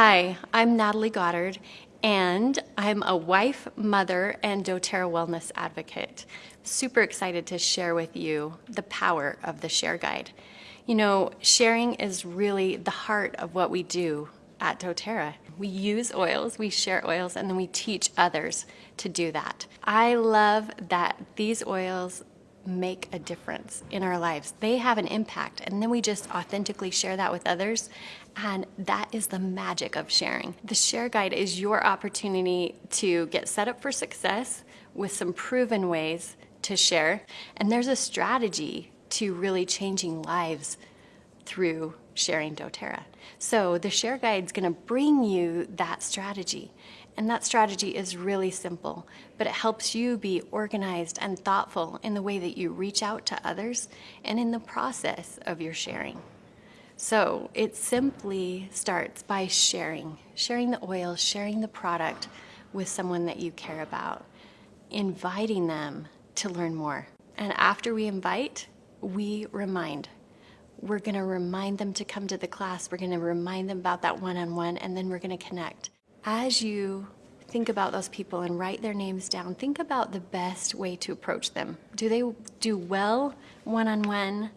Hi, I'm Natalie Goddard, and I'm a wife, mother, and doTERRA wellness advocate. Super excited to share with you the power of the Share Guide. You know, sharing is really the heart of what we do at doTERRA. We use oils, we share oils, and then we teach others to do that. I love that these oils make a difference in our lives. They have an impact, and then we just authentically share that with others. And that is the magic of sharing. The Share Guide is your opportunity to get set up for success with some proven ways to share. And there's a strategy to really changing lives through sharing doTERRA. So the Share Guide is going to bring you that strategy. And that strategy is really simple, but it helps you be organized and thoughtful in the way that you reach out to others and in the process of your sharing. So it simply starts by sharing, sharing the oil, sharing the product with someone that you care about, inviting them to learn more. And after we invite, we remind. We're going to remind them to come to the class. We're going to remind them about that one-on-one, -on -one, and then we're going to connect as you think about those people and write their names down, think about the best way to approach them. Do they do well one-on-one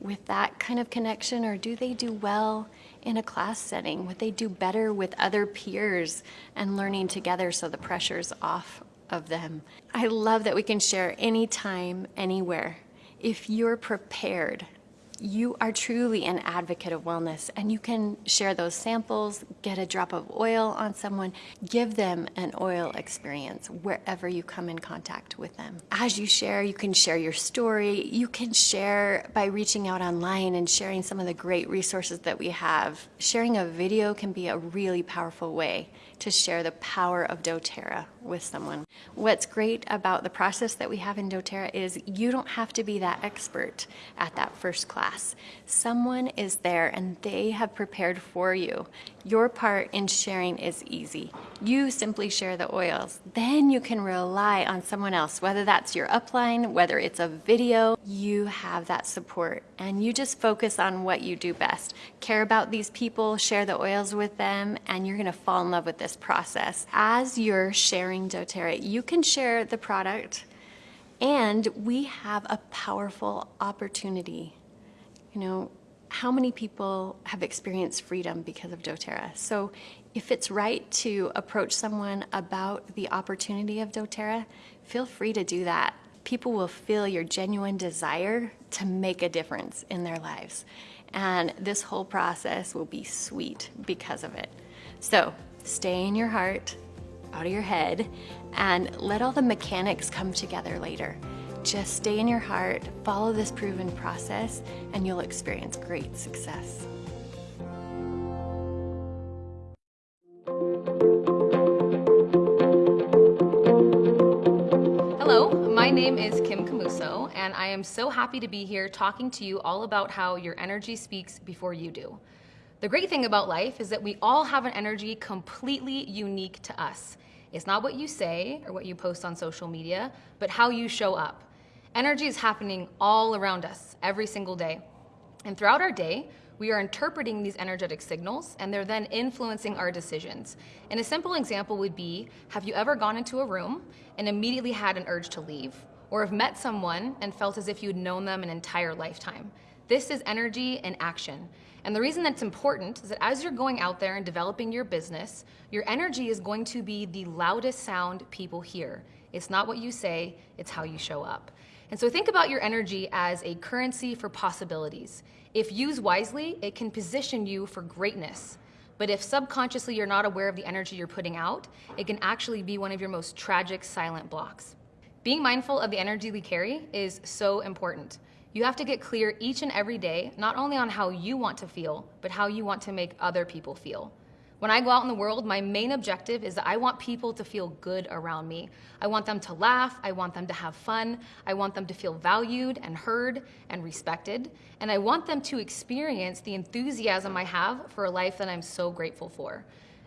with that kind of connection or do they do well in a class setting? Would they do better with other peers and learning together so the pressure's off of them? I love that we can share anytime, anywhere. If you're prepared you are truly an advocate of wellness and you can share those samples, get a drop of oil on someone, give them an oil experience wherever you come in contact with them. As you share, you can share your story. You can share by reaching out online and sharing some of the great resources that we have. Sharing a video can be a really powerful way to share the power of doTERRA with someone. What's great about the process that we have in doTERRA is you don't have to be that expert at that first class. Someone is there and they have prepared for you. Your part in sharing is easy. You simply share the oils. Then you can rely on someone else, whether that's your upline, whether it's a video, you have that support and you just focus on what you do best. Care about these people, share the oils with them, and you're gonna fall in love with this process. As you're sharing doTERRA, you can share the product and we have a powerful opportunity you know, how many people have experienced freedom because of doTERRA? So if it's right to approach someone about the opportunity of doTERRA, feel free to do that. People will feel your genuine desire to make a difference in their lives. And this whole process will be sweet because of it. So stay in your heart, out of your head, and let all the mechanics come together later. Just stay in your heart, follow this proven process, and you'll experience great success. Hello, my name is Kim Camuso, and I am so happy to be here talking to you all about how your energy speaks before you do. The great thing about life is that we all have an energy completely unique to us. It's not what you say or what you post on social media, but how you show up. Energy is happening all around us every single day. And throughout our day, we are interpreting these energetic signals and they're then influencing our decisions. And a simple example would be, have you ever gone into a room and immediately had an urge to leave? Or have met someone and felt as if you'd known them an entire lifetime? This is energy in action. And the reason that's important is that as you're going out there and developing your business, your energy is going to be the loudest sound people hear. It's not what you say, it's how you show up. And so think about your energy as a currency for possibilities. If used wisely, it can position you for greatness. But if subconsciously you're not aware of the energy you're putting out, it can actually be one of your most tragic silent blocks. Being mindful of the energy we carry is so important. You have to get clear each and every day, not only on how you want to feel, but how you want to make other people feel. When I go out in the world, my main objective is that I want people to feel good around me. I want them to laugh, I want them to have fun, I want them to feel valued and heard and respected, and I want them to experience the enthusiasm I have for a life that I'm so grateful for.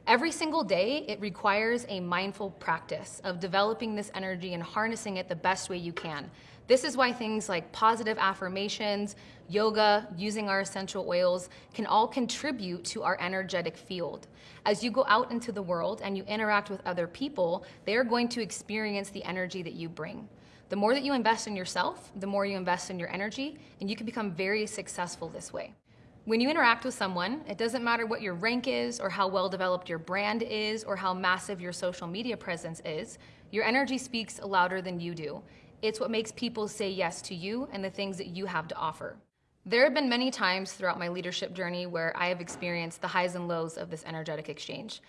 Every single day, it requires a mindful practice of developing this energy and harnessing it the best way you can. This is why things like positive affirmations, yoga, using our essential oils can all contribute to our energetic field. As you go out into the world and you interact with other people, they are going to experience the energy that you bring. The more that you invest in yourself, the more you invest in your energy, and you can become very successful this way. When you interact with someone, it doesn't matter what your rank is or how well developed your brand is or how massive your social media presence is, your energy speaks louder than you do. It's what makes people say yes to you and the things that you have to offer. There have been many times throughout my leadership journey where I have experienced the highs and lows of this energetic exchange.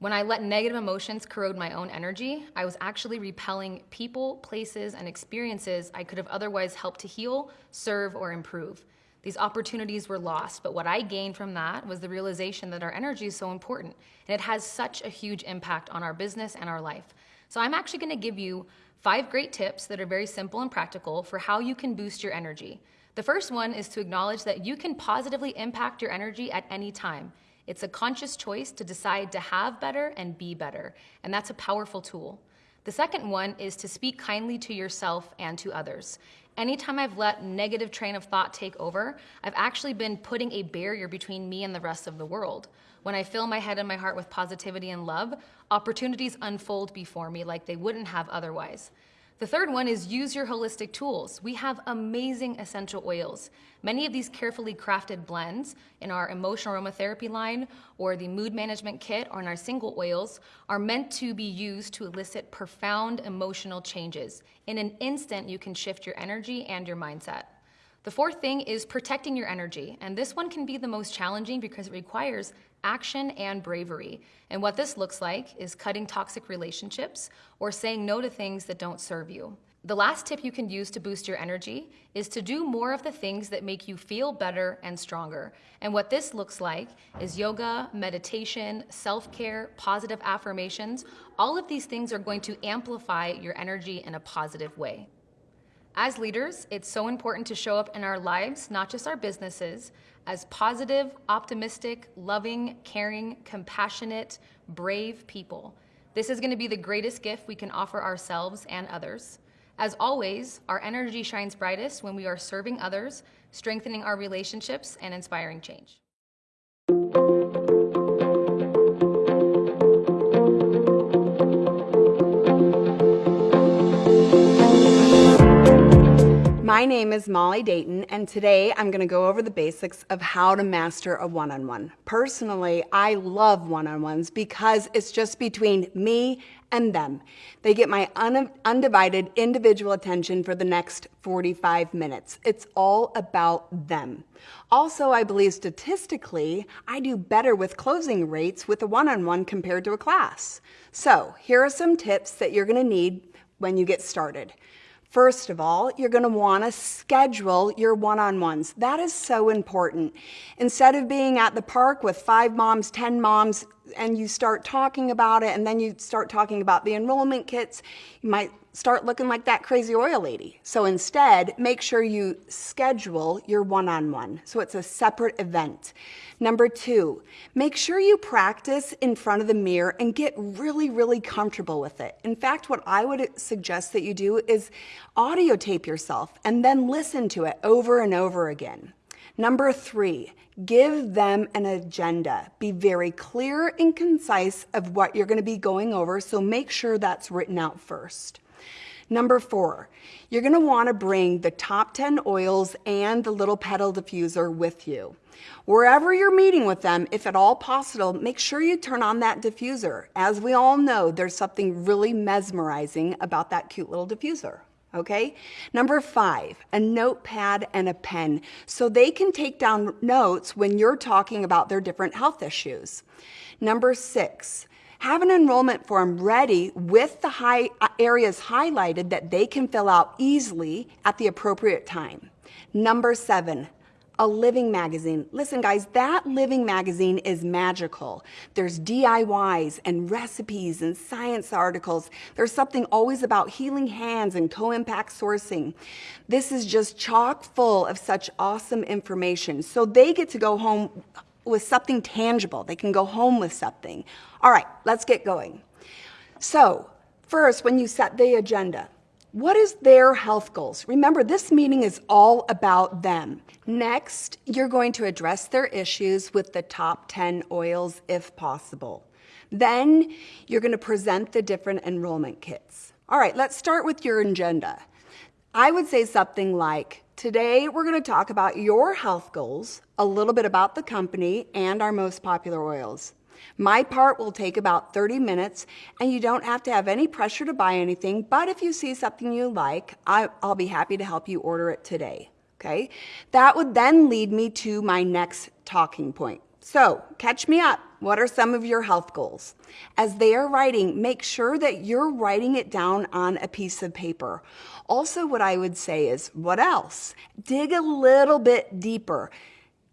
When I let negative emotions corrode my own energy, I was actually repelling people, places, and experiences I could have otherwise helped to heal, serve, or improve. These opportunities were lost, but what I gained from that was the realization that our energy is so important and it has such a huge impact on our business and our life. So I'm actually gonna give you five great tips that are very simple and practical for how you can boost your energy. The first one is to acknowledge that you can positively impact your energy at any time. It's a conscious choice to decide to have better and be better, and that's a powerful tool. The second one is to speak kindly to yourself and to others. Anytime I've let negative train of thought take over, I've actually been putting a barrier between me and the rest of the world. When I fill my head and my heart with positivity and love, opportunities unfold before me like they wouldn't have otherwise. The third one is use your holistic tools. We have amazing essential oils. Many of these carefully crafted blends in our emotional aromatherapy line or the mood management kit or in our single oils are meant to be used to elicit profound emotional changes. In an instant, you can shift your energy and your mindset. The fourth thing is protecting your energy, and this one can be the most challenging because it requires action and bravery. And what this looks like is cutting toxic relationships or saying no to things that don't serve you. The last tip you can use to boost your energy is to do more of the things that make you feel better and stronger. And what this looks like is yoga, meditation, self-care, positive affirmations. All of these things are going to amplify your energy in a positive way. As leaders, it's so important to show up in our lives, not just our businesses, as positive, optimistic, loving, caring, compassionate, brave people. This is going to be the greatest gift we can offer ourselves and others. As always, our energy shines brightest when we are serving others, strengthening our relationships, and inspiring change. My name is Molly Dayton, and today I'm going to go over the basics of how to master a one-on-one. Personally, I love one-on-ones because it's just between me and them. They get my un undivided individual attention for the next 45 minutes. It's all about them. Also, I believe statistically, I do better with closing rates with a one-on-one -on -one compared to a class. So here are some tips that you're going to need when you get started. First of all, you're going to want to schedule your one-on-ones. That is so important. Instead of being at the park with five moms, 10 moms, and you start talking about it, and then you start talking about the enrollment kits, you might start looking like that crazy oil lady. So instead, make sure you schedule your one-on-one. So it's a separate event. Number two, make sure you practice in front of the mirror and get really, really comfortable with it. In fact, what I would suggest that you do is audio tape yourself and then listen to it over and over again. Number three, give them an agenda. Be very clear and concise of what you're gonna be going over, so make sure that's written out first. Number four, you're gonna wanna bring the top 10 oils and the little petal diffuser with you. Wherever you're meeting with them, if at all possible, make sure you turn on that diffuser. As we all know, there's something really mesmerizing about that cute little diffuser. Okay? Number five, a notepad and a pen so they can take down notes when you're talking about their different health issues. Number six, have an enrollment form ready with the high uh, areas highlighted that they can fill out easily at the appropriate time. Number seven, a living magazine. Listen, guys, that living magazine is magical. There's DIYs and recipes and science articles. There's something always about healing hands and co-impact sourcing. This is just chock full of such awesome information. So they get to go home with something tangible. They can go home with something. All right, let's get going. So, first, when you set the agenda, what is their health goals? Remember, this meeting is all about them. Next, you're going to address their issues with the top 10 oils if possible. Then, you're going to present the different enrollment kits. All right, let's start with your agenda. I would say something like, Today, we're going to talk about your health goals, a little bit about the company, and our most popular oils. My part will take about 30 minutes, and you don't have to have any pressure to buy anything, but if you see something you like, I, will be happy to help you order it today. Okay? That would then lead me to my next talking point. So, catch me up. What are some of your health goals? As they are writing, make sure that you're writing it down on a piece of paper. Also, what I would say is, what else? Dig a little bit deeper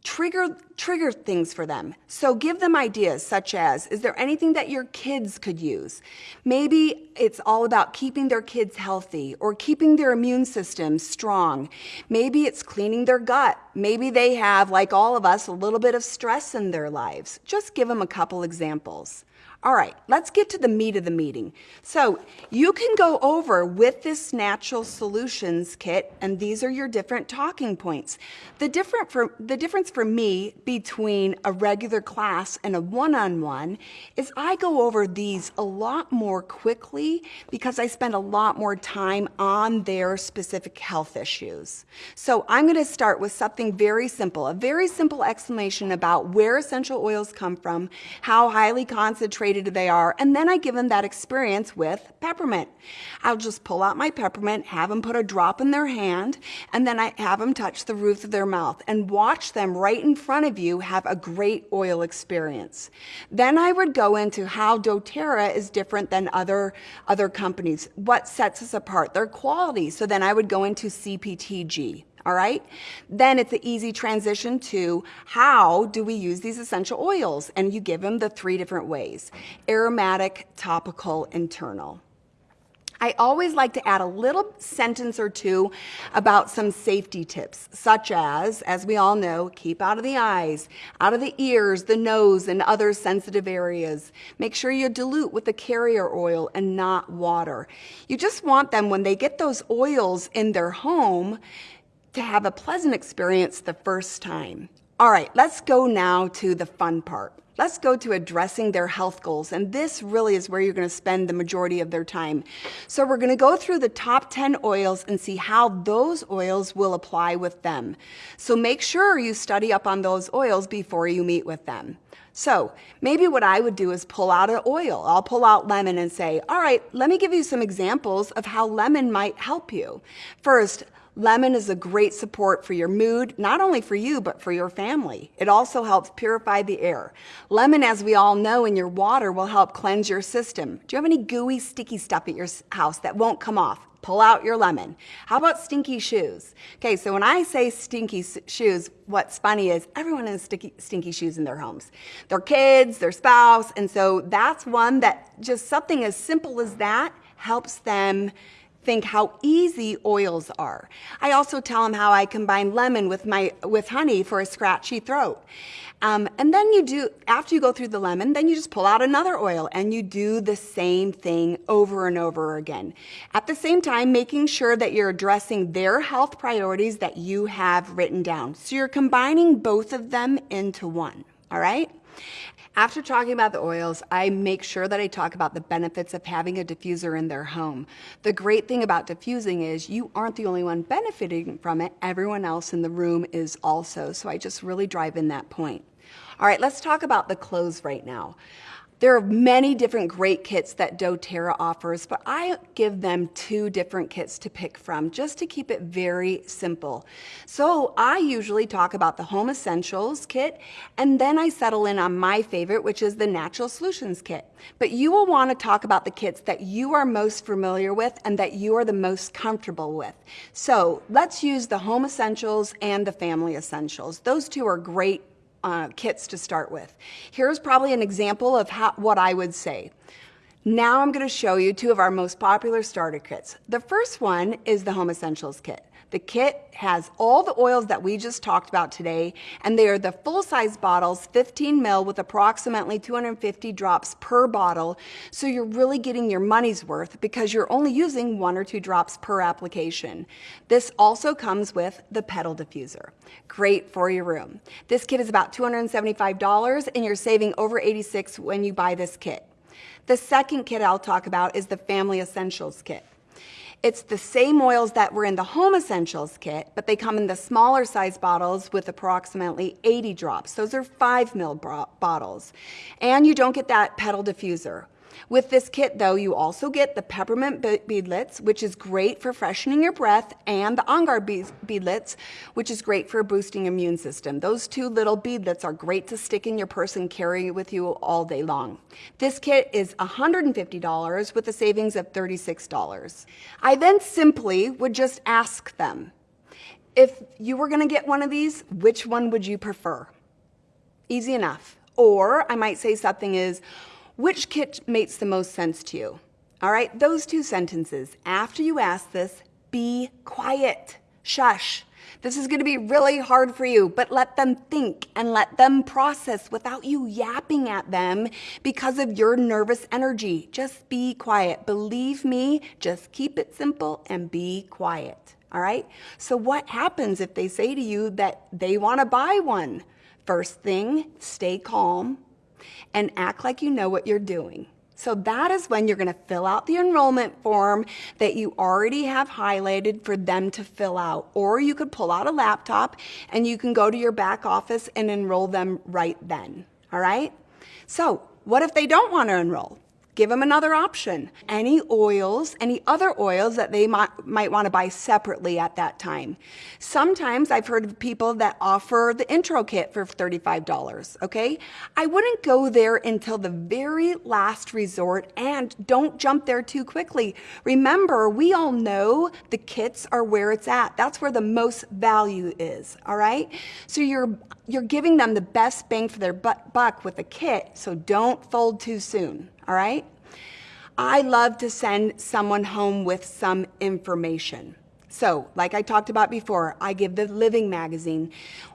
trigger trigger things for them. So give them ideas such as is there anything that your kids could use? Maybe it's all about keeping their kids healthy or keeping their immune system strong. Maybe it's cleaning their gut. Maybe they have like all of us a little bit of stress in their lives. Just give them a couple examples all right, let's get to the meat of the meeting. So you can go over with this natural solutions kit, and these are your different talking points. The, different for, the difference for me between a regular class and a one-on-one -on -one is I go over these a lot more quickly because I spend a lot more time on their specific health issues. So I'm gonna start with something very simple, a very simple explanation about where essential oils come from, how highly concentrated they are, and then I give them that experience with peppermint. I'll just pull out my peppermint, have them put a drop in their hand, and then I have them touch the roof of their mouth and watch them right in front of you have a great oil experience. Then I would go into how doTERRA is different than other, other companies, what sets us apart, their quality. So then I would go into CPTG all right? Then it's an easy transition to how do we use these essential oils? And you give them the three different ways, aromatic, topical, internal. I always like to add a little sentence or two about some safety tips, such as, as we all know, keep out of the eyes, out of the ears, the nose, and other sensitive areas. Make sure you dilute with the carrier oil and not water. You just want them, when they get those oils in their home, to have a pleasant experience the first time. All right, let's go now to the fun part. Let's go to addressing their health goals, and this really is where you're going to spend the majority of their time. So we're going to go through the top 10 oils and see how those oils will apply with them. So make sure you study up on those oils before you meet with them. So maybe what I would do is pull out an oil. I'll pull out lemon and say, all right, let me give you some examples of how lemon might help you. First, Lemon is a great support for your mood, not only for you, but for your family. It also helps purify the air. Lemon, as we all know, in your water will help cleanse your system. Do you have any gooey, sticky stuff at your house that won't come off? Pull out your lemon. How about stinky shoes? Okay, so when I say stinky shoes, what's funny is everyone has sticky, stinky shoes in their homes. Their kids, their spouse, and so that's one that just something as simple as that helps them think how easy oils are. I also tell them how I combine lemon with, my, with honey for a scratchy throat. Um, and then you do, after you go through the lemon, then you just pull out another oil and you do the same thing over and over again. At the same time, making sure that you're addressing their health priorities that you have written down. So you're combining both of them into one, all right? After talking about the oils, I make sure that I talk about the benefits of having a diffuser in their home. The great thing about diffusing is you aren't the only one benefiting from it, everyone else in the room is also. So I just really drive in that point. All right, let's talk about the close right now. There are many different great kits that doTERRA offers, but I give them two different kits to pick from just to keep it very simple. So I usually talk about the Home Essentials kit, and then I settle in on my favorite, which is the Natural Solutions kit. But you will want to talk about the kits that you are most familiar with and that you are the most comfortable with. So let's use the Home Essentials and the Family Essentials. Those two are great uh, kits to start with. Here's probably an example of how, what I would say. Now I'm going to show you two of our most popular starter kits. The first one is the Home Essentials kit. The kit has all the oils that we just talked about today, and they are the full-size bottles, 15 mil with approximately 250 drops per bottle. So you're really getting your money's worth because you're only using one or two drops per application. This also comes with the petal diffuser. Great for your room. This kit is about $275 and you're saving over 86 when you buy this kit. The second kit I'll talk about is the Family Essentials kit. It's the same oils that were in the Home Essentials kit, but they come in the smaller size bottles with approximately 80 drops. Those are 5 mil bottles. And you don't get that petal diffuser. With this kit, though, you also get the peppermint beadlets, which is great for freshening your breath, and the on guard beadlets, which is great for boosting immune system. Those two little beadlets are great to stick in your purse and carry with you all day long. This kit is $150 with a savings of $36. I then simply would just ask them, if you were gonna get one of these, which one would you prefer? Easy enough. Or I might say something is, which kit makes the most sense to you? All right, those two sentences. After you ask this, be quiet. Shush. This is going to be really hard for you, but let them think and let them process without you yapping at them because of your nervous energy. Just be quiet. Believe me, just keep it simple and be quiet. All right? So, what happens if they say to you that they want to buy one? First thing, stay calm and act like you know what you're doing. So that is when you're going to fill out the enrollment form that you already have highlighted for them to fill out. Or you could pull out a laptop and you can go to your back office and enroll them right then. All right? So what if they don't want to enroll? Give them another option. Any oils, any other oils that they might, might want to buy separately at that time. Sometimes I've heard of people that offer the intro kit for $35, okay? I wouldn't go there until the very last resort and don't jump there too quickly. Remember, we all know the kits are where it's at. That's where the most value is, all right? So you're you're giving them the best bang for their buck with a kit, so don't fold too soon all right? I love to send someone home with some information. So, like I talked about before, I give the Living Magazine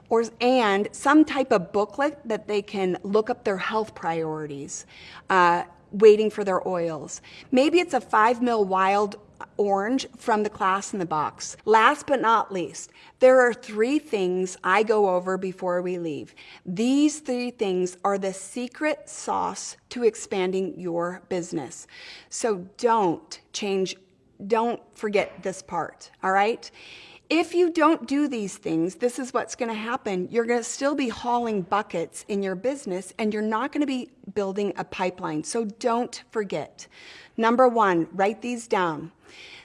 or, and some type of booklet that they can look up their health priorities, uh, waiting for their oils. Maybe it's a five mil wild orange from the class in the box. Last but not least, there are three things I go over before we leave. These three things are the secret sauce to expanding your business. So don't change, don't forget this part, all right? If you don't do these things, this is what's going to happen. You're going to still be hauling buckets in your business and you're not going to be building a pipeline. So don't forget. Number one, write these down.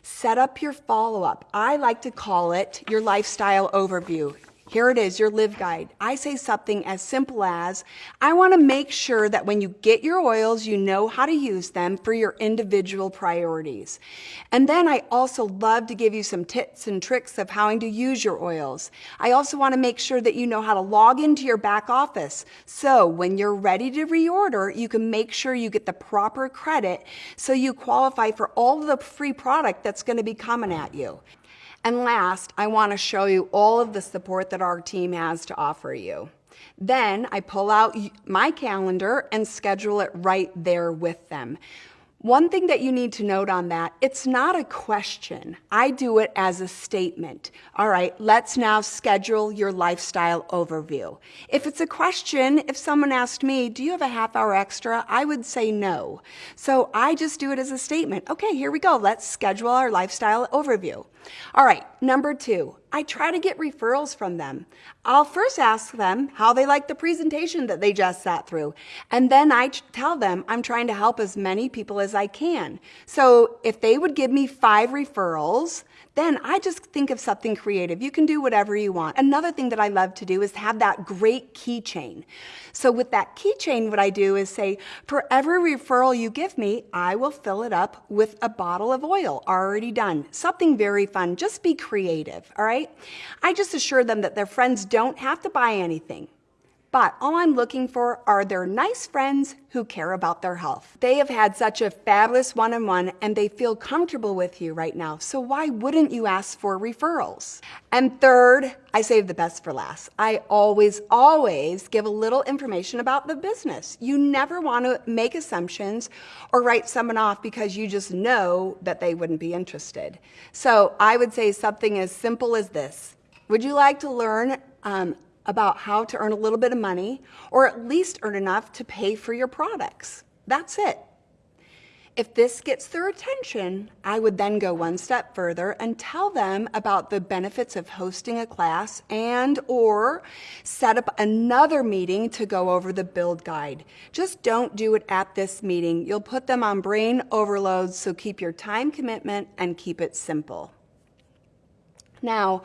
Set up your follow up. I like to call it your lifestyle overview. Here it is, your live guide. I say something as simple as I want to make sure that when you get your oils, you know how to use them for your individual priorities. And then I also love to give you some tips and tricks of how to use your oils. I also want to make sure that you know how to log into your back office. So when you're ready to reorder, you can make sure you get the proper credit so you qualify for all the free product that's going to be coming at you. And last, I want to show you all of the support that our team has to offer you. Then I pull out my calendar and schedule it right there with them. One thing that you need to note on that, it's not a question. I do it as a statement. All right, let's now schedule your lifestyle overview. If it's a question, if someone asked me, do you have a half hour extra? I would say no. So I just do it as a statement. Okay, here we go. Let's schedule our lifestyle overview. All right, number two, I try to get referrals from them. I'll first ask them how they like the presentation that they just sat through. And then I tell them I'm trying to help as many people as I can. So if they would give me five referrals, then I just think of something creative. You can do whatever you want. Another thing that I love to do is have that great keychain. So with that keychain, what I do is say, for every referral you give me, I will fill it up with a bottle of oil already done. Something very fun. Just be creative, all right? I just assure them that their friends don't have to buy anything. But all I'm looking for are their nice friends who care about their health. They have had such a fabulous one on one and they feel comfortable with you right now. So why wouldn't you ask for referrals? And third, I save the best for last. I always, always give a little information about the business. You never want to make assumptions or write someone off because you just know that they wouldn't be interested. So I would say something as simple as this. Would you like to learn um, about how to earn a little bit of money or at least earn enough to pay for your products. That's it. If this gets their attention, I would then go one step further and tell them about the benefits of hosting a class and or set up another meeting to go over the build guide. Just don't do it at this meeting. You'll put them on brain overload, so keep your time commitment and keep it simple. Now,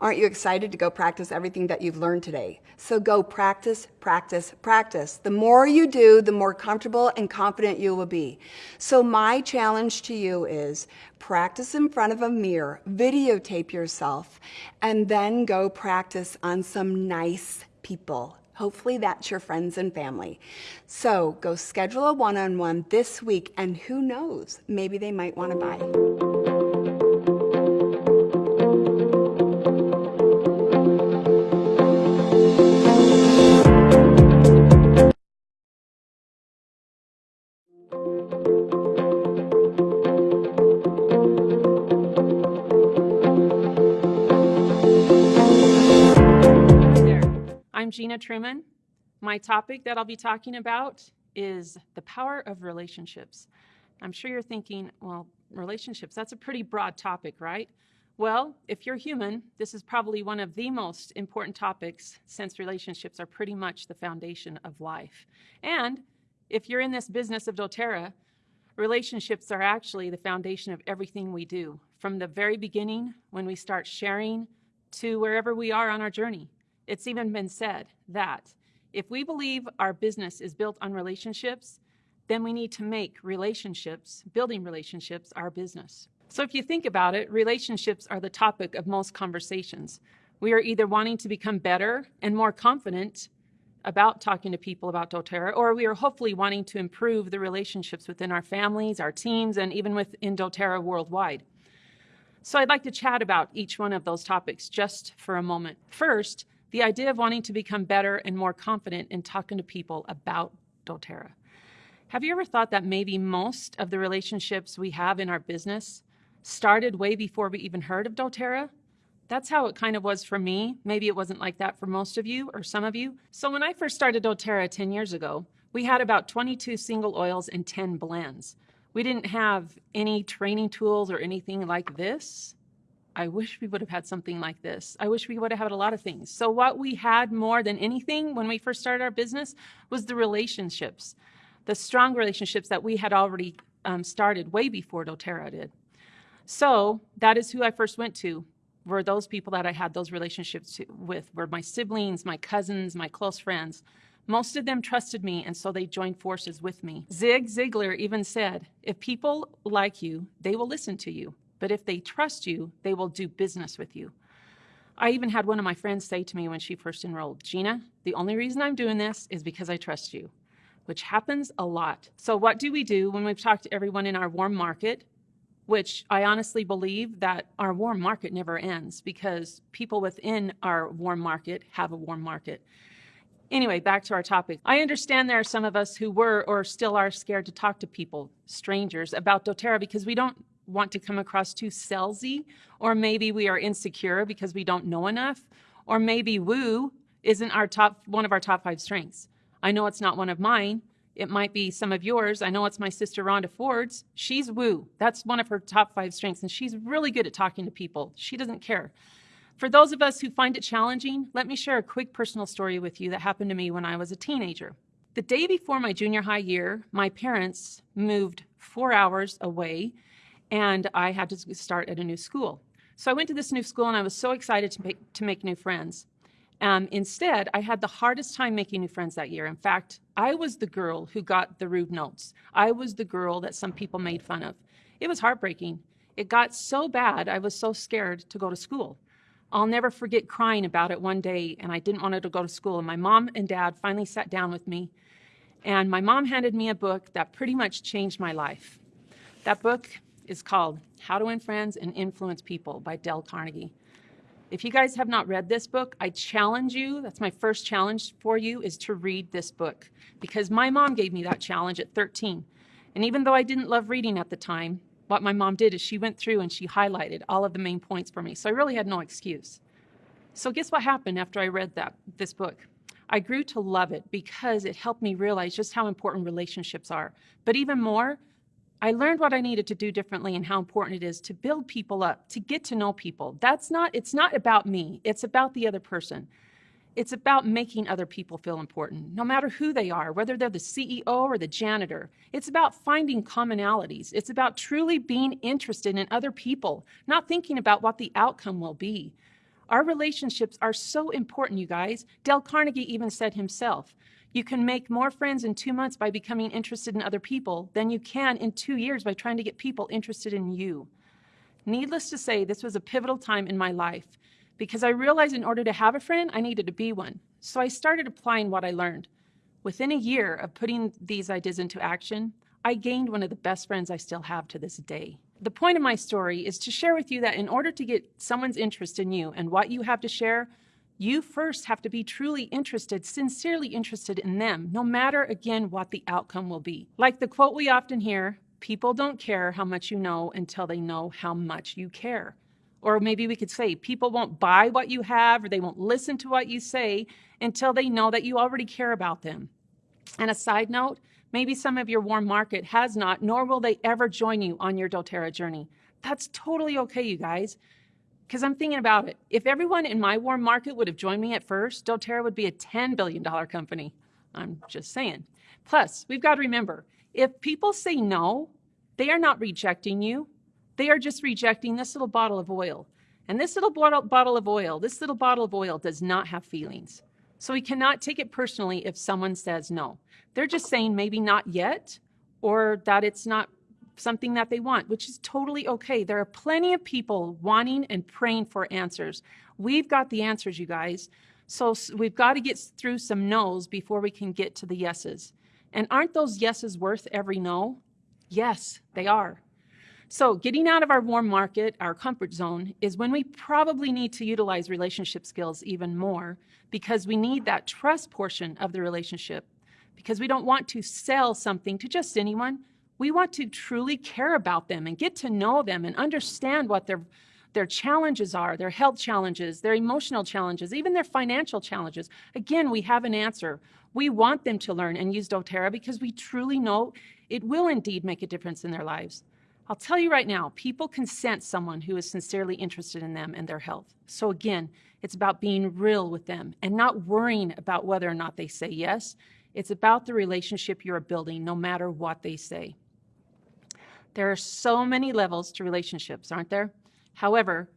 Aren't you excited to go practice everything that you've learned today? So go practice, practice, practice. The more you do, the more comfortable and confident you will be. So my challenge to you is practice in front of a mirror, videotape yourself, and then go practice on some nice people. Hopefully that's your friends and family. So go schedule a one-on-one -on -one this week and who knows, maybe they might want to buy. Gina Truman. My topic that I'll be talking about is the power of relationships. I'm sure you're thinking, well, relationships, that's a pretty broad topic, right? Well, if you're human, this is probably one of the most important topics since relationships are pretty much the foundation of life. And if you're in this business of doTERRA, relationships are actually the foundation of everything we do, from the very beginning when we start sharing to wherever we are on our journey. It's even been said that if we believe our business is built on relationships, then we need to make relationships, building relationships, our business. So if you think about it, relationships are the topic of most conversations. We are either wanting to become better and more confident about talking to people about doTERRA, or we are hopefully wanting to improve the relationships within our families, our teams, and even within doTERRA worldwide. So I'd like to chat about each one of those topics just for a moment. First, the idea of wanting to become better and more confident in talking to people about doTERRA. Have you ever thought that maybe most of the relationships we have in our business started way before we even heard of doTERRA? That's how it kind of was for me. Maybe it wasn't like that for most of you or some of you. So when I first started doTERRA 10 years ago, we had about 22 single oils and 10 blends. We didn't have any training tools or anything like this. I wish we would have had something like this. I wish we would have had a lot of things. So what we had more than anything when we first started our business was the relationships, the strong relationships that we had already um, started way before doTERRA did. So that is who I first went to, were those people that I had those relationships with, were my siblings, my cousins, my close friends. Most of them trusted me, and so they joined forces with me. Zig Ziglar even said, if people like you, they will listen to you. But if they trust you, they will do business with you. I even had one of my friends say to me when she first enrolled, Gina, the only reason I'm doing this is because I trust you, which happens a lot. So what do we do when we've talked to everyone in our warm market, which I honestly believe that our warm market never ends because people within our warm market have a warm market. Anyway, back to our topic. I understand there are some of us who were or still are scared to talk to people, strangers, about doTERRA because we don't want to come across too salesy, or maybe we are insecure because we don't know enough, or maybe woo isn't our top one of our top five strengths. I know it's not one of mine. It might be some of yours. I know it's my sister Rhonda Ford's. She's woo. That's one of her top five strengths, and she's really good at talking to people. She doesn't care. For those of us who find it challenging, let me share a quick personal story with you that happened to me when I was a teenager. The day before my junior high year, my parents moved four hours away and I had to start at a new school. So I went to this new school and I was so excited to make, to make new friends. Um, instead, I had the hardest time making new friends that year. In fact, I was the girl who got the rude notes. I was the girl that some people made fun of. It was heartbreaking. It got so bad, I was so scared to go to school. I'll never forget crying about it one day, and I didn't want to go to school. And my mom and dad finally sat down with me, and my mom handed me a book that pretty much changed my life. That book is called How to Win Friends and Influence People by Dale Carnegie. If you guys have not read this book, I challenge you, that's my first challenge for you, is to read this book. Because my mom gave me that challenge at 13. And even though I didn't love reading at the time, what my mom did is she went through and she highlighted all of the main points for me. So I really had no excuse. So guess what happened after I read that this book? I grew to love it because it helped me realize just how important relationships are. But even more, I learned what I needed to do differently and how important it is to build people up, to get to know people. That's not it's not about me. It's about the other person. It's about making other people feel important, no matter who they are, whether they're the CEO or the janitor. It's about finding commonalities. It's about truly being interested in other people, not thinking about what the outcome will be. Our relationships are so important, you guys. Dale Carnegie even said himself, you can make more friends in two months by becoming interested in other people than you can in two years by trying to get people interested in you. Needless to say, this was a pivotal time in my life because I realized in order to have a friend, I needed to be one. So I started applying what I learned. Within a year of putting these ideas into action, I gained one of the best friends I still have to this day. The point of my story is to share with you that in order to get someone's interest in you and what you have to share, you first have to be truly interested, sincerely interested in them, no matter again what the outcome will be. Like the quote we often hear people don't care how much you know until they know how much you care. Or maybe we could say people won't buy what you have or they won't listen to what you say until they know that you already care about them. And a side note, maybe some of your warm market has not, nor will they ever join you on your doTERRA journey. That's totally okay, you guys. Because I'm thinking about it. If everyone in my warm market would have joined me at first, doTERRA would be a $10 billion company. I'm just saying. Plus, we've got to remember, if people say no, they are not rejecting you. They are just rejecting this little bottle of oil. And this little bottle of oil, this little bottle of oil does not have feelings. So we cannot take it personally if someone says no. They're just saying maybe not yet or that it's not something that they want, which is totally okay. There are plenty of people wanting and praying for answers. We've got the answers, you guys. So we've got to get through some no's before we can get to the yeses. And aren't those yeses worth every no? Yes, they are. So getting out of our warm market, our comfort zone, is when we probably need to utilize relationship skills even more because we need that trust portion of the relationship because we don't want to sell something to just anyone. We want to truly care about them and get to know them and understand what their their challenges are, their health challenges, their emotional challenges, even their financial challenges. Again, we have an answer. We want them to learn and use doTERRA because we truly know it will indeed make a difference in their lives. I'll tell you right now, people can sense someone who is sincerely interested in them and their health. So again, it's about being real with them and not worrying about whether or not they say yes. It's about the relationship you're building, no matter what they say. There are so many levels to relationships, aren't there? However,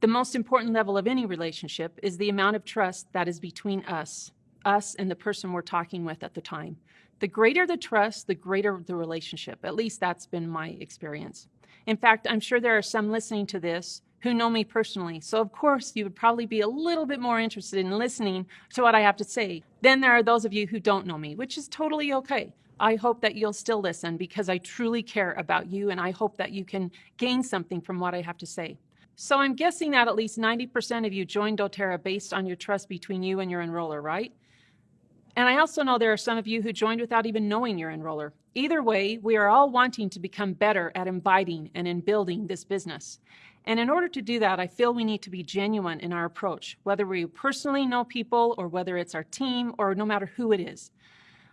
the most important level of any relationship is the amount of trust that is between us, us and the person we're talking with at the time. The greater the trust, the greater the relationship. At least that's been my experience. In fact, I'm sure there are some listening to this who know me personally. So of course, you would probably be a little bit more interested in listening to what I have to say. Then there are those of you who don't know me, which is totally okay. I hope that you'll still listen because I truly care about you and I hope that you can gain something from what I have to say. So I'm guessing that at least 90% of you joined doTERRA based on your trust between you and your enroller, right? And I also know there are some of you who joined without even knowing your enroller. Either way, we are all wanting to become better at inviting and in building this business. And in order to do that, I feel we need to be genuine in our approach, whether we personally know people or whether it's our team or no matter who it is.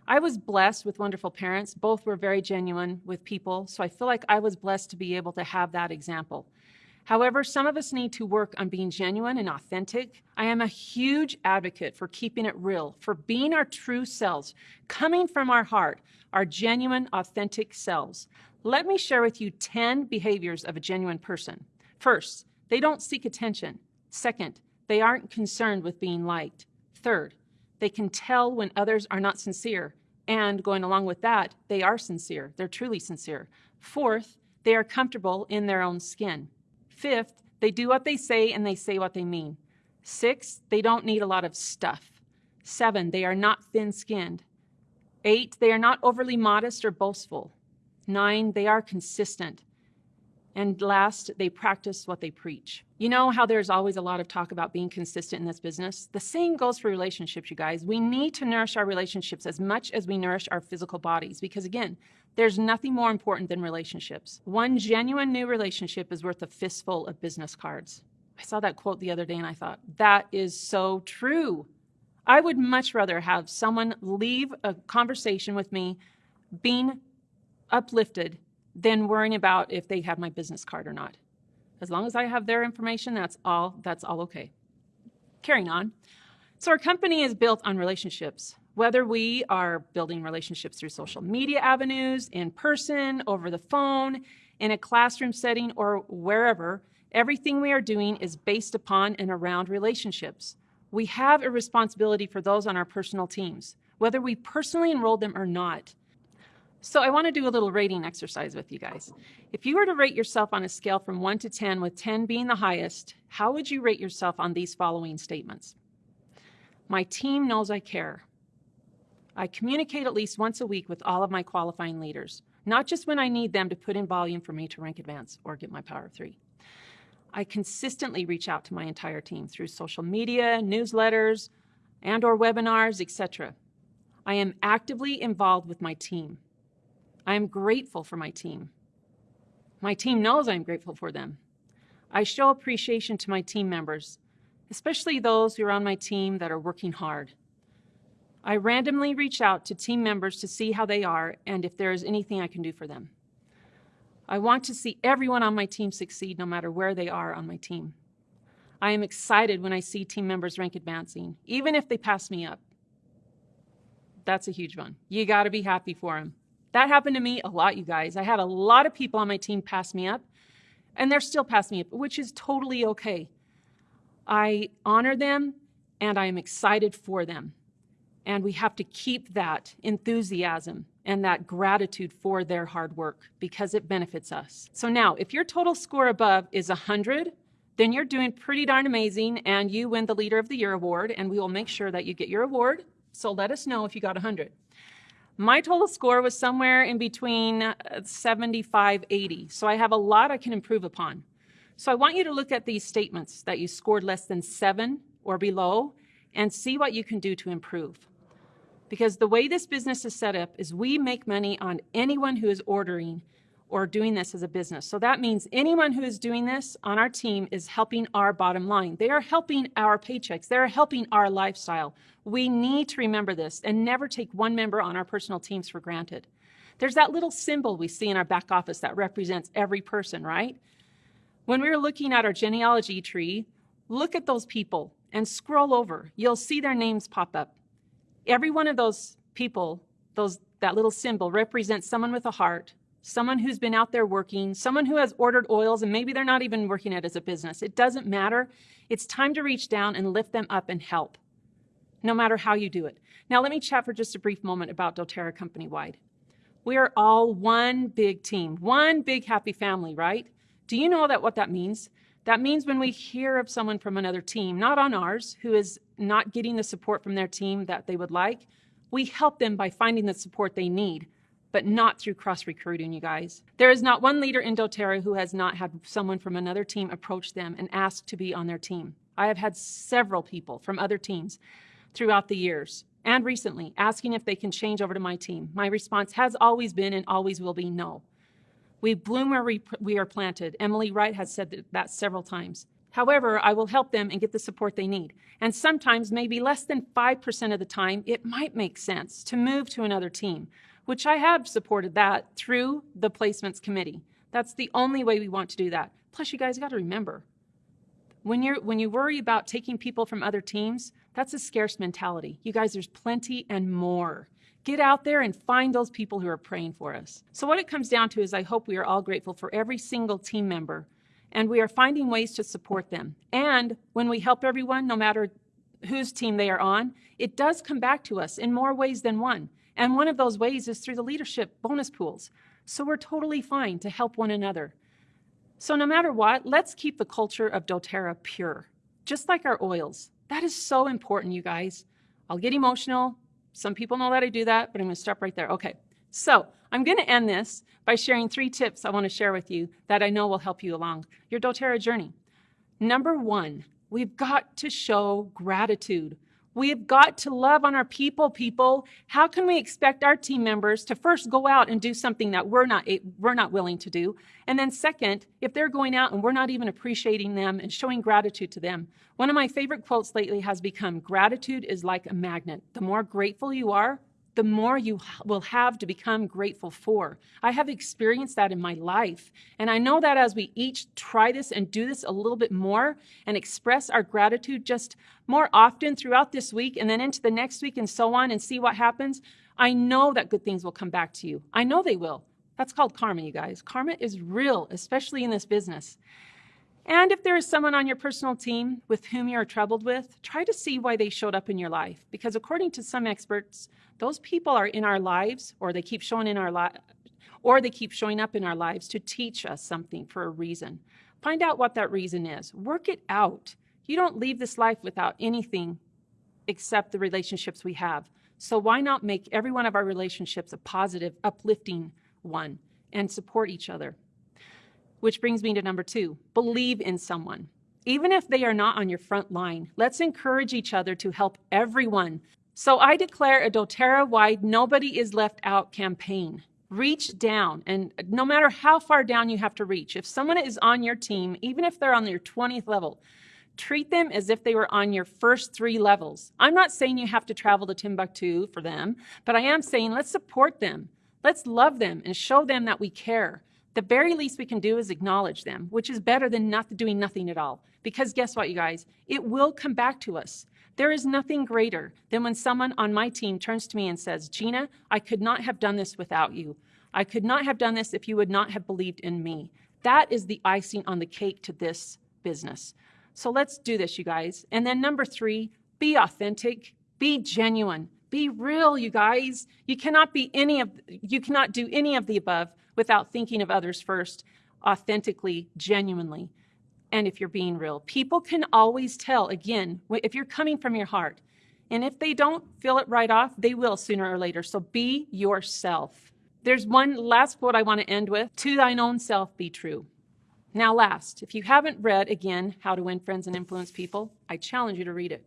I was blessed with wonderful parents. Both were very genuine with people, so I feel like I was blessed to be able to have that example. However, some of us need to work on being genuine and authentic. I am a huge advocate for keeping it real, for being our true selves, coming from our heart, our genuine, authentic selves. Let me share with you 10 behaviors of a genuine person. First, they don't seek attention. Second, they aren't concerned with being liked. Third, they can tell when others are not sincere. And going along with that, they are sincere. They're truly sincere. Fourth, they are comfortable in their own skin. Fifth, they do what they say and they say what they mean. Six, they don't need a lot of stuff. Seven, they are not thin skinned. Eight, they are not overly modest or boastful. Nine, they are consistent. And last, they practice what they preach. You know how there's always a lot of talk about being consistent in this business? The same goes for relationships, you guys. We need to nourish our relationships as much as we nourish our physical bodies because, again, there's nothing more important than relationships. One genuine new relationship is worth a fistful of business cards. I saw that quote the other day and I thought, that is so true. I would much rather have someone leave a conversation with me being uplifted than worrying about if they have my business card or not. As long as I have their information, that's all, that's all okay. Carrying on. So our company is built on relationships. Whether we are building relationships through social media avenues, in person, over the phone, in a classroom setting, or wherever, everything we are doing is based upon and around relationships. We have a responsibility for those on our personal teams, whether we personally enrolled them or not. So I want to do a little rating exercise with you guys. If you were to rate yourself on a scale from 1 to 10, with 10 being the highest, how would you rate yourself on these following statements? My team knows I care. I communicate at least once a week with all of my qualifying leaders, not just when I need them to put in volume for me to rank advance or get my power of three. I consistently reach out to my entire team through social media, newsletters, and or webinars, etc. I am actively involved with my team. I am grateful for my team. My team knows I'm grateful for them. I show appreciation to my team members, especially those who are on my team that are working hard. I randomly reach out to team members to see how they are and if there is anything I can do for them. I want to see everyone on my team succeed no matter where they are on my team. I am excited when I see team members rank advancing, even if they pass me up. That's a huge one. You got to be happy for them. That happened to me a lot, you guys. I had a lot of people on my team pass me up, and they're still passing me up, which is totally okay. I honor them, and I am excited for them. And we have to keep that enthusiasm and that gratitude for their hard work because it benefits us. So now, if your total score above is 100, then you're doing pretty darn amazing and you win the Leader of the Year award, and we will make sure that you get your award. So let us know if you got 100. My total score was somewhere in between uh, 75, 80. So I have a lot I can improve upon. So I want you to look at these statements that you scored less than seven or below and see what you can do to improve. Because the way this business is set up is we make money on anyone who is ordering or doing this as a business. So that means anyone who is doing this on our team is helping our bottom line. They are helping our paychecks. They're helping our lifestyle. We need to remember this and never take one member on our personal teams for granted. There's that little symbol we see in our back office that represents every person, right? When we are looking at our genealogy tree, look at those people and scroll over. You'll see their names pop up. Every one of those people, those that little symbol represents someone with a heart, someone who's been out there working, someone who has ordered oils and maybe they're not even working it as a business. It doesn't matter. It's time to reach down and lift them up and help, no matter how you do it. Now, let me chat for just a brief moment about doTERRA company wide. We are all one big team, one big happy family, right? Do you know that what that means? That means when we hear of someone from another team, not on ours, who is not getting the support from their team that they would like, we help them by finding the support they need but not through cross recruiting, you guys. There is not one leader in doTERRA who has not had someone from another team approach them and ask to be on their team. I have had several people from other teams throughout the years and recently asking if they can change over to my team. My response has always been and always will be no. We bloom where we, we are planted. Emily Wright has said that several times. However, I will help them and get the support they need. And sometimes, maybe less than 5% of the time, it might make sense to move to another team which I have supported that through the placements committee. That's the only way we want to do that. Plus, you guys got to remember, when you're when you worry about taking people from other teams, that's a scarce mentality. You guys, there's plenty and more. Get out there and find those people who are praying for us. So what it comes down to is I hope we are all grateful for every single team member and we are finding ways to support them. And when we help everyone, no matter whose team they are on, it does come back to us in more ways than one. And one of those ways is through the leadership bonus pools. So we're totally fine to help one another. So no matter what, let's keep the culture of doTERRA pure. just like our oils. That is so important, you guys. I'll get emotional. Some people know that I do that, but I'm to stop right there. Okay. So I'm going to end this by sharing three tips I want to share with you that I know will help you along your doTERRA journey. Number one, we've got to show gratitude. We've got to love on our people, people. How can we expect our team members to first go out and do something that we're not, we're not willing to do? And then second, if they're going out and we're not even appreciating them and showing gratitude to them. One of my favorite quotes lately has become, gratitude is like a magnet. The more grateful you are, the more you will have to become grateful for. I have experienced that in my life. And I know that as we each try this and do this a little bit more and express our gratitude just more often throughout this week and then into the next week and so on and see what happens, I know that good things will come back to you. I know they will. That's called karma, you guys. Karma is real, especially in this business. And if there is someone on your personal team with whom you are troubled with, try to see why they showed up in your life. Because according to some experts, those people are in our lives or they keep showing in our li- or they keep showing up in our lives to teach us something for a reason. Find out what that reason is. Work it out. You don't leave this life without anything except the relationships we have. So why not make every one of our relationships a positive, uplifting one and support each other? Which brings me to number two believe in someone. Even if they are not on your front line, let's encourage each other to help everyone. So I declare a doTERRA wide Nobody is Left Out campaign. Reach down, and no matter how far down you have to reach, if someone is on your team, even if they're on your 20th level, treat them as if they were on your first three levels. I'm not saying you have to travel to Timbuktu for them, but I am saying let's support them. Let's love them and show them that we care. The very least we can do is acknowledge them, which is better than not doing nothing at all. Because guess what, you guys? It will come back to us. There is nothing greater than when someone on my team turns to me and says, Gina, I could not have done this without you. I could not have done this if you would not have believed in me. That is the icing on the cake to this business. So let's do this, you guys. And then number three, be authentic, be genuine, be real, you guys. You cannot be any of you cannot do any of the above without thinking of others first, authentically, genuinely, and if you're being real. People can always tell, again, if you're coming from your heart. And if they don't feel it right off, they will sooner or later. So be yourself. There's one last quote I want to end with To thine own self be true. Now, last, if you haven't read again How to Win Friends and Influence People, I challenge you to read it.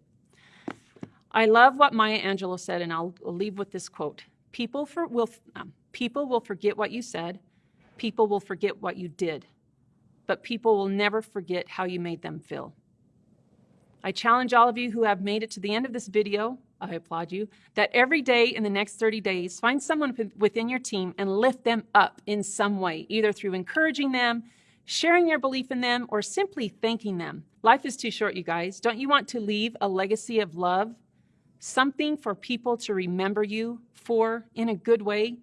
I love what Maya Angelou said, and I'll leave with this quote People for, will, um, People will forget what you said. People will forget what you did. But people will never forget how you made them feel. I challenge all of you who have made it to the end of this video, I applaud you, that every day in the next 30 days, find someone within your team and lift them up in some way, either through encouraging them, sharing your belief in them, or simply thanking them. Life is too short, you guys. Don't you want to leave a legacy of love? Something for people to remember you for in a good way?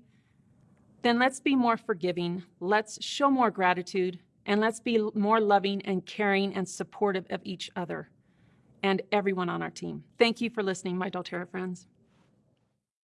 then let's be more forgiving, let's show more gratitude, and let's be more loving and caring and supportive of each other and everyone on our team. Thank you for listening, my doTERRA friends.